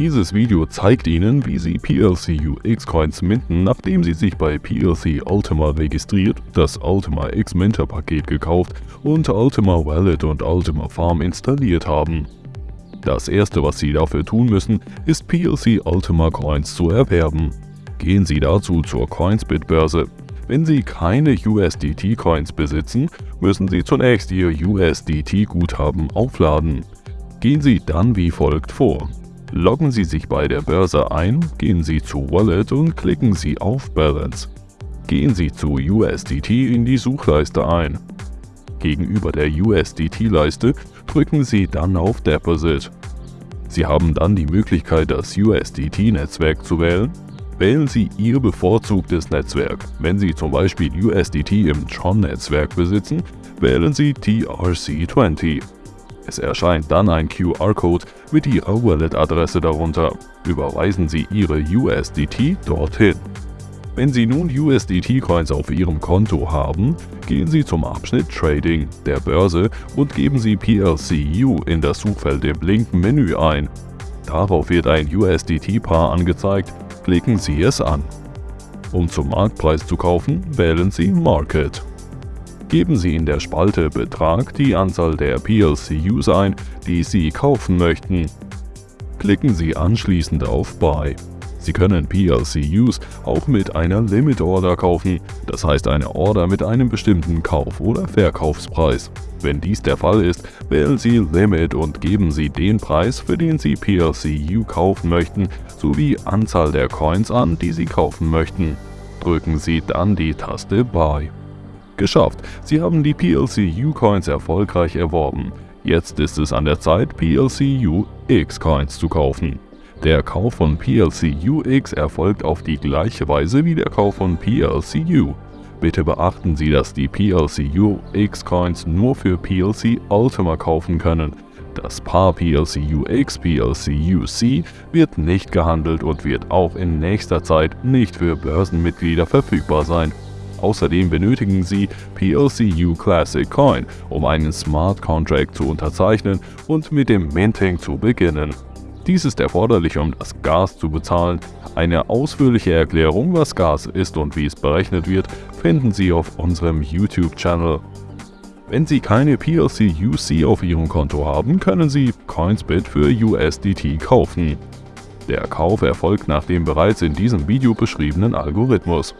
Dieses Video zeigt Ihnen, wie Sie PLC UX Coins minten, nachdem Sie sich bei PLC Ultima registriert, das Ultima X Minter Paket gekauft und Ultima Wallet und Ultima Farm installiert haben. Das erste, was Sie dafür tun müssen, ist PLC Ultima Coins zu erwerben. Gehen Sie dazu zur Coinsbit-Börse. Wenn Sie keine USDT-Coins besitzen, müssen Sie zunächst Ihr USDT-Guthaben aufladen. Gehen Sie dann wie folgt vor. Loggen Sie sich bei der Börse ein, gehen Sie zu Wallet und klicken Sie auf Balance. Gehen Sie zu USDT in die Suchleiste ein. Gegenüber der USDT-Leiste drücken Sie dann auf Deposit. Sie haben dann die Möglichkeit, das USDT-Netzwerk zu wählen. Wählen Sie Ihr bevorzugtes Netzwerk. Wenn Sie zum Beispiel USDT im Tron-Netzwerk besitzen, wählen Sie TRC20. Es erscheint dann ein QR-Code mit Ihrer Wallet-Adresse darunter. Überweisen Sie Ihre USDT dorthin. Wenn Sie nun USDT-Coins auf Ihrem Konto haben, gehen Sie zum Abschnitt Trading der Börse und geben Sie PLCU in das Suchfeld im linken Menü ein. Darauf wird ein USDT-Paar angezeigt, klicken Sie es an. Um zum Marktpreis zu kaufen, wählen Sie Market. Geben Sie in der Spalte Betrag die Anzahl der PLCUs ein, die Sie kaufen möchten. Klicken Sie anschließend auf Buy. Sie können PLCUs auch mit einer Limit Order kaufen, das heißt eine Order mit einem bestimmten Kauf- oder Verkaufspreis. Wenn dies der Fall ist, wählen Sie Limit und geben Sie den Preis, für den Sie PLCU kaufen möchten, sowie Anzahl der Coins an, die Sie kaufen möchten. Drücken Sie dann die Taste Buy. Geschafft, Sie haben die PLC-U-Coins erfolgreich erworben. Jetzt ist es an der Zeit, PLC-UX-Coins zu kaufen. Der Kauf von PLC-UX erfolgt auf die gleiche Weise wie der Kauf von PLC-U. Bitte beachten Sie, dass die PLC-UX-Coins nur für PLC Ultima kaufen können. Das Paar PLC-UX PLC-UC wird nicht gehandelt und wird auch in nächster Zeit nicht für Börsenmitglieder verfügbar sein. Außerdem benötigen Sie PLCU Classic Coin, um einen Smart Contract zu unterzeichnen und mit dem Minting zu beginnen. Dies ist erforderlich, um das Gas zu bezahlen. Eine ausführliche Erklärung, was Gas ist und wie es berechnet wird, finden Sie auf unserem YouTube-Channel. Wenn Sie keine PLC-UC auf Ihrem Konto haben, können Sie Coinsbit für USDT kaufen. Der Kauf erfolgt nach dem bereits in diesem Video beschriebenen Algorithmus.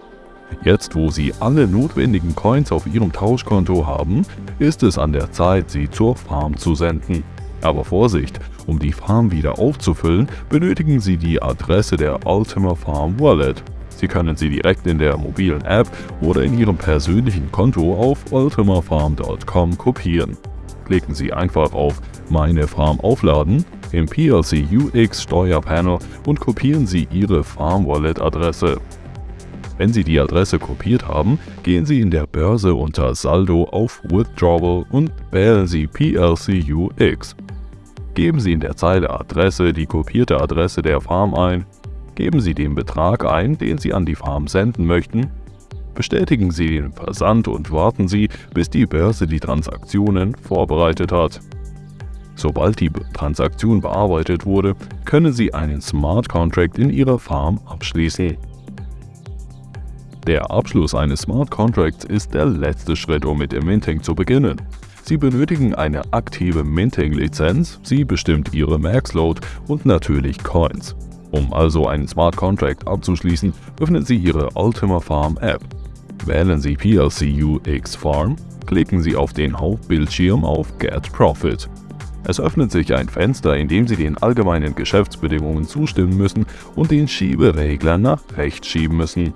Jetzt, wo Sie alle notwendigen Coins auf Ihrem Tauschkonto haben, ist es an der Zeit, sie zur Farm zu senden. Aber Vorsicht, um die Farm wieder aufzufüllen, benötigen Sie die Adresse der Ultima Farm Wallet. Sie können sie direkt in der mobilen App oder in Ihrem persönlichen Konto auf ultimafarm.com kopieren. Klicken Sie einfach auf Meine Farm aufladen im PLC UX Steuerpanel und kopieren Sie Ihre Farm Wallet Adresse. Wenn Sie die Adresse kopiert haben, gehen Sie in der Börse unter Saldo auf Withdrawal und wählen Sie PLCUX. Geben Sie in der Zeile Adresse die kopierte Adresse der Farm ein, geben Sie den Betrag ein, den Sie an die Farm senden möchten, bestätigen Sie den Versand und warten Sie, bis die Börse die Transaktionen vorbereitet hat. Sobald die Transaktion bearbeitet wurde, können Sie einen Smart Contract in Ihrer Farm abschließen. Der Abschluss eines Smart Contracts ist der letzte Schritt, um mit dem Minting zu beginnen. Sie benötigen eine aktive Minting-Lizenz, sie bestimmt Ihre Max-Load und natürlich Coins. Um also einen Smart Contract abzuschließen, öffnen Sie Ihre Ultima Farm App. Wählen Sie PLCU-X Farm, klicken Sie auf den Hauptbildschirm auf Get Profit. Es öffnet sich ein Fenster, in dem Sie den allgemeinen Geschäftsbedingungen zustimmen müssen und den Schieberegler nach rechts schieben müssen.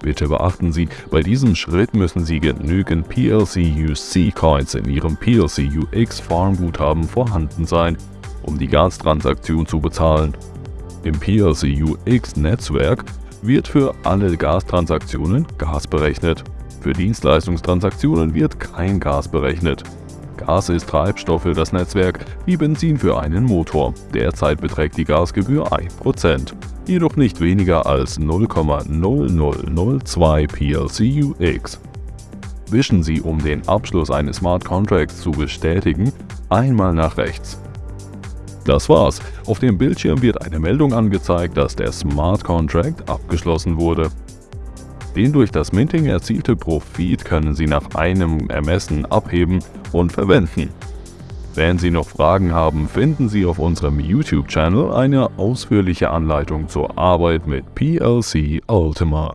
Bitte beachten Sie, bei diesem Schritt müssen Sie genügend PLC-UC-Coins in Ihrem PLC-UX-Farm-Guthaben vorhanden sein, um die Gastransaktion zu bezahlen. Im PLC-UX-Netzwerk wird für alle Gastransaktionen Gas berechnet. Für Dienstleistungstransaktionen wird kein Gas berechnet. Gas ist Treibstoff für das Netzwerk, wie Benzin für einen Motor. Derzeit beträgt die Gasgebühr 1% jedoch nicht weniger als 0,0002 PLCUX. Wischen Sie, um den Abschluss eines Smart Contracts zu bestätigen, einmal nach rechts. Das war's. Auf dem Bildschirm wird eine Meldung angezeigt, dass der Smart Contract abgeschlossen wurde. Den durch das Minting erzielte Profit können Sie nach einem Ermessen abheben und verwenden. Wenn Sie noch Fragen haben, finden Sie auf unserem YouTube-Channel eine ausführliche Anleitung zur Arbeit mit PLC Ultima.